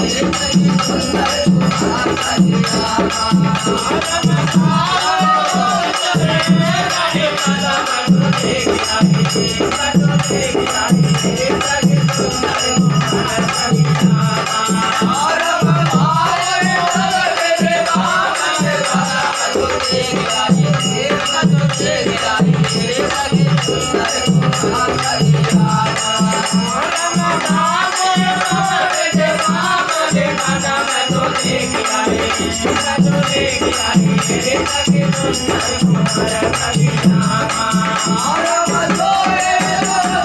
I'm not afraid of the dark. I'm gonna go to the hospital.